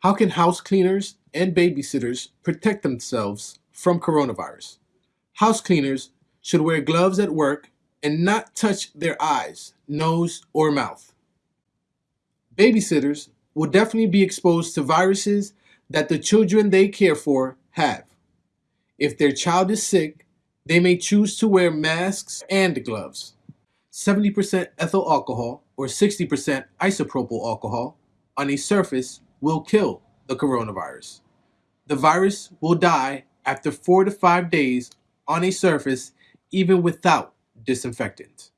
How can house cleaners and babysitters protect themselves from coronavirus? House cleaners should wear gloves at work and not touch their eyes, nose, or mouth. Babysitters will definitely be exposed to viruses that the children they care for have. If their child is sick, they may choose to wear masks and gloves. 70% ethyl alcohol or 60% isopropyl alcohol on a surface will kill the coronavirus. The virus will die after four to five days on a surface even without disinfectant.